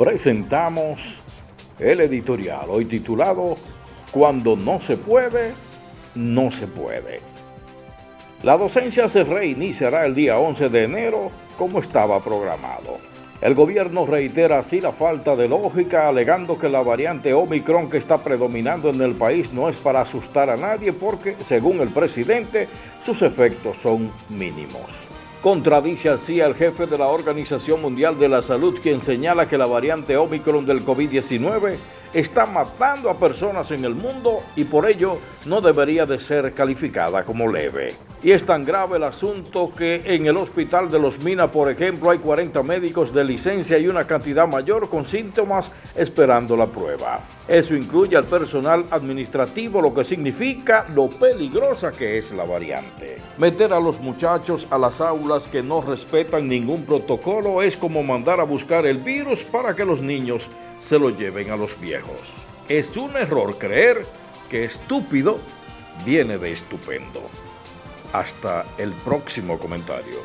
presentamos el editorial, hoy titulado Cuando no se puede, no se puede. La docencia se reiniciará el día 11 de enero como estaba programado. El gobierno reitera así la falta de lógica, alegando que la variante Omicron que está predominando en el país no es para asustar a nadie porque, según el presidente, sus efectos son mínimos. Contradice así al jefe de la Organización Mundial de la Salud, quien señala que la variante Omicron del COVID-19 está matando a personas en el mundo y por ello no debería de ser calificada como leve. Y es tan grave el asunto que en el hospital de Los Minas, por ejemplo, hay 40 médicos de licencia y una cantidad mayor con síntomas esperando la prueba. Eso incluye al personal administrativo, lo que significa lo peligrosa que es la variante. Meter a los muchachos a las aulas que no respetan ningún protocolo es como mandar a buscar el virus para que los niños se lo lleven a los viejos. Es un error creer que estúpido viene de estupendo. Hasta el próximo comentario.